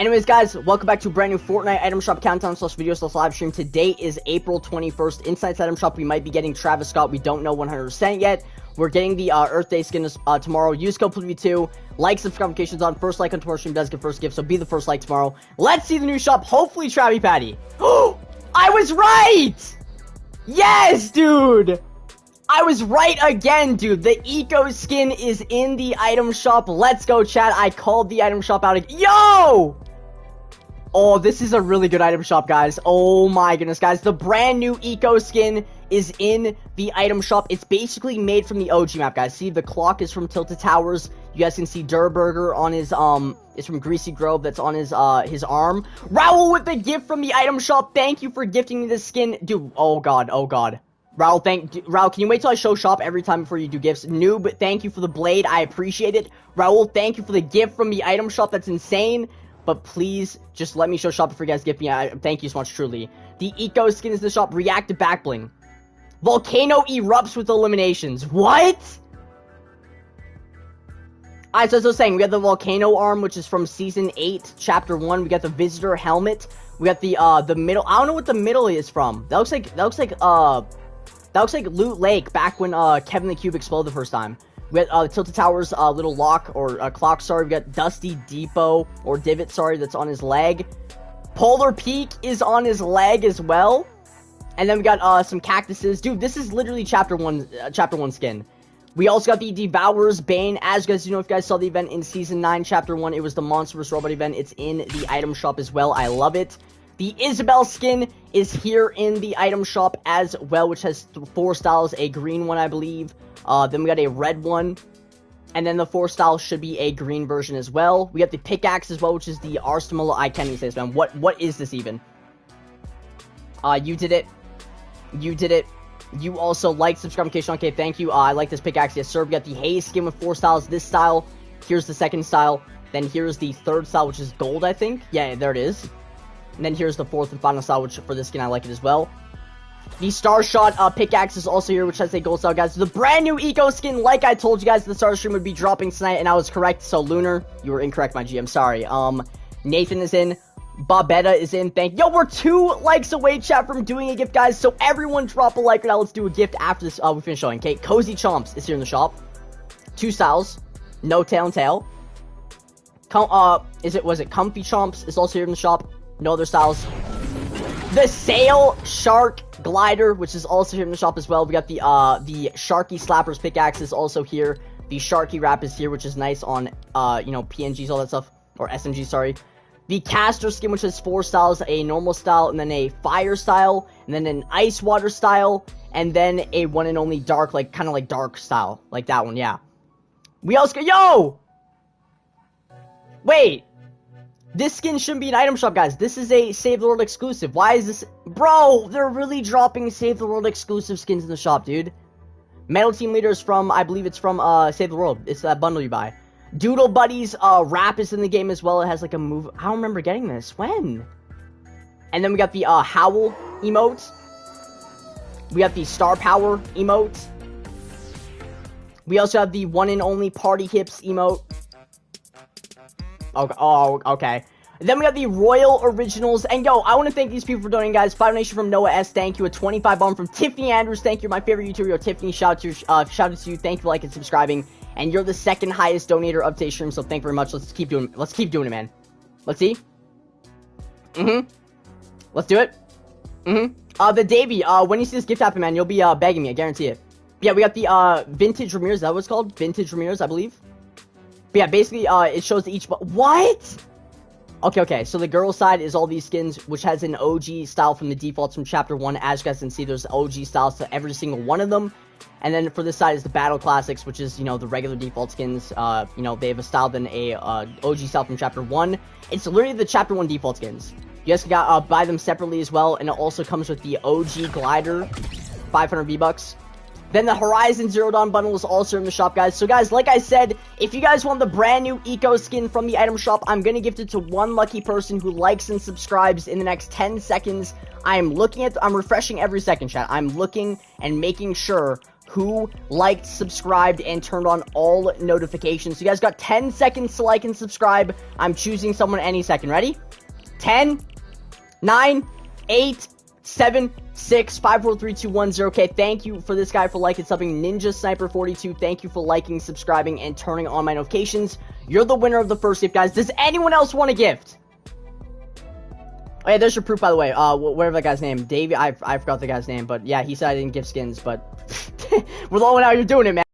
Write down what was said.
Anyways, guys, welcome back to a brand new Fortnite item shop countdown slash video slash live stream. Today is April 21st. Inside item shop, we might be getting Travis Scott. We don't know 100% yet. We're getting the uh, Earth Day skin uh, tomorrow. Use code PLV2. Like, subscribe, notifications on. First like on tomorrow's stream does get first gift, so be the first like tomorrow. Let's see the new shop. Hopefully, Travi Patty. Oh, I was right! Yes, dude! I was right again, dude. The Eco skin is in the item shop. Let's go, chat. I called the item shop out. Yo! Oh, this is a really good item shop, guys. Oh my goodness, guys. The brand new Eco skin is in the item shop. It's basically made from the OG map, guys. See, the clock is from Tilted Towers. You guys can see Durr Burger on his, um, it's from Greasy Grove that's on his, uh, his arm. Raul with the gift from the item shop. Thank you for gifting me this skin. Dude, oh god, oh god. Raul, thank, Raul, can you wait till I show shop every time before you do gifts? Noob, thank you for the blade. I appreciate it. Raul, thank you for the gift from the item shop. That's insane but please just let me show shop before you guys give me. I, thank you so much, truly. The Eco skin is the shop. React to back bling. Volcano erupts with eliminations. What? Alright, so as I was saying, we got the Volcano Arm, which is from Season 8, Chapter 1. We got the Visitor Helmet. We got the, uh, the middle. I don't know what the middle is from. That looks like, that looks like, uh, that looks like Loot Lake back when, uh, Kevin the Cube exploded the first time. We got uh, Tilted Towers, uh, little lock or uh, clock. Sorry, we got Dusty Depot or Divot. Sorry, that's on his leg. Polar Peak is on his leg as well. And then we got uh, some cactuses. Dude, this is literally chapter one, uh, chapter one skin. We also got the Devourer's Bane. As you guys you know, if you guys saw the event in Season 9, Chapter 1, it was the Monstrous Robot event. It's in the item shop as well. I love it. The Isabelle skin is here in the item shop as well, which has four styles. A green one, I believe. Uh, then we got a red one. And then the four style should be a green version as well. We got the pickaxe as well, which is the Arstamolo. I can't even say this, man. What, what is this even? Uh, you did it. You did it. You also like subscribe, notification. Okay, thank you. Uh, I like this pickaxe. Yes, sir. We got the Haze skin with four styles. This style. Here's the second style. Then here's the third style, which is gold, I think. Yeah, there it is. And then here's the fourth and final style, which for this skin, I like it as well. The Star Shot uh, pickaxe is also here, which has a gold style, guys. The brand new Eco skin, like I told you guys, the Star Stream would be dropping tonight, and I was correct. So, Lunar, you were incorrect, my GM. Sorry. Um, Nathan is in. Bobetta is in. Thank Yo, we're two likes away, chat, from doing a gift, guys. So, everyone drop a like right now. Let's do a gift after this. Uh, we finish showing. Okay, Cozy Chomps is here in the shop. Two styles. No tail and tail. Com uh, is it, was it Comfy Chomps is also here in the shop. No other styles. The Sail Shark Glider, which is also here in the shop as well. We got the uh the Sharky Slappers pickaxe is also here. The Sharky wrap is here, which is nice on uh you know PNGs all that stuff or SMG. Sorry. The Castor skin, which has four styles, a normal style, and then a fire style, and then an ice water style, and then a one and only dark, like kind of like dark style, like that one. Yeah. We also yo. Wait, this skin shouldn't be an item shop, guys. This is a Save the World exclusive. Why is this? Bro, they're really dropping Save the World exclusive skins in the shop, dude. Metal Team Leader is from, I believe it's from uh, Save the World. It's that bundle you buy. Doodle Buddies uh, wrap is in the game as well. It has like a move. I don't remember getting this. When? And then we got the uh, Howl emote. We got the Star Power emote. We also have the one and only Party Hips emote. Oh, okay. Then we got the Royal Originals. And yo, I want to thank these people for donating, guys. Five donation from Noah S. Thank you. A 25 bomb from Tiffany Andrews. Thank you. My favorite YouTuber, yo, Tiffany. Shout out to, uh, shout out to you. Thank you for liking and subscribing. And you're the second highest donator of today's stream. So thank you very much. Let's keep doing. Let's keep doing it, man. Let's see. Mm-hmm. Let's do it. Mm-hmm. Uh, the Davy. Uh, when you see this gift happen, man, you'll be uh begging me. I guarantee it. Yeah, we got the uh Vintage Ramirez. That it's called? Vintage Ramirez, I believe. But yeah, basically, uh, it shows each. What? Okay, okay. So the girl side is all these skins, which has an OG style from the defaults from Chapter 1. As you guys can see, there's OG styles to every single one of them. And then for this side is the Battle Classics, which is, you know, the regular default skins. Uh, you know, they have a style than a uh, OG style from Chapter 1. It's literally the Chapter 1 default skins. You guys can uh, buy them separately as well, and it also comes with the OG Glider, 500 V-Bucks. Then the Horizon Zero Dawn bundle is also in the shop, guys. So, guys, like I said, if you guys want the brand new Eco skin from the item shop, I'm going to gift it to one lucky person who likes and subscribes in the next 10 seconds. I am looking at, I'm refreshing every second, chat. I'm looking and making sure who liked, subscribed, and turned on all notifications. So you guys got 10 seconds to like and subscribe. I'm choosing someone any second. Ready? 10, 9, 8, 7, 6, 5, 4, 3, 2, 1, 0. Okay, thank you for this guy for liking something. Ninja Sniper 42, thank you for liking, subscribing, and turning on my notifications. You're the winner of the first gift, guys. Does anyone else want a gift? Oh yeah, there's your proof, by the way. Uh, whatever that guy's name, Davey. I I forgot the guy's name, but yeah, he said I didn't give skins, but we're one out here doing it, man.